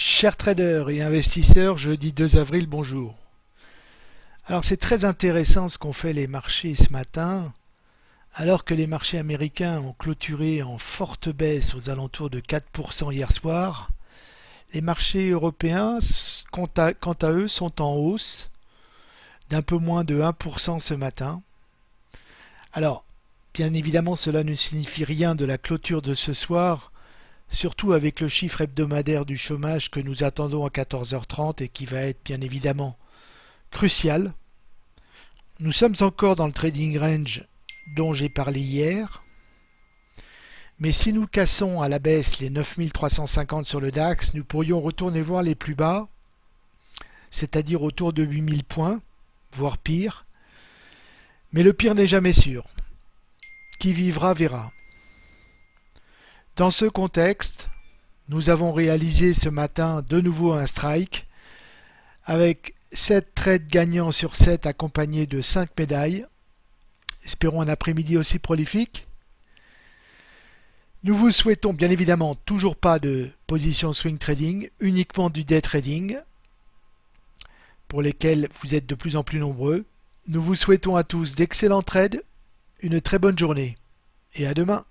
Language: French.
Chers traders et investisseurs, jeudi 2 avril, bonjour. Alors c'est très intéressant ce qu'ont fait les marchés ce matin. Alors que les marchés américains ont clôturé en forte baisse aux alentours de 4% hier soir, les marchés européens, quant à, eux, sont en hausse d'un peu moins de 1% ce matin. Alors, bien évidemment, cela ne signifie rien de la clôture de ce soir, surtout avec le chiffre hebdomadaire du chômage que nous attendons à 14h30 et qui va être bien évidemment crucial. Nous sommes encore dans le trading range dont j'ai parlé hier. Mais si nous cassons à la baisse les 9350 sur le DAX, nous pourrions retourner voir les plus bas, c'est-à-dire autour de 8000 points, voire pire. Mais le pire n'est jamais sûr. Qui vivra verra. Dans ce contexte, nous avons réalisé ce matin de nouveau un strike avec 7 trades gagnants sur 7 accompagnés de 5 médailles. Espérons un après-midi aussi prolifique. Nous vous souhaitons bien évidemment toujours pas de position swing trading, uniquement du day trading pour lesquels vous êtes de plus en plus nombreux. Nous vous souhaitons à tous d'excellents trades, une très bonne journée et à demain.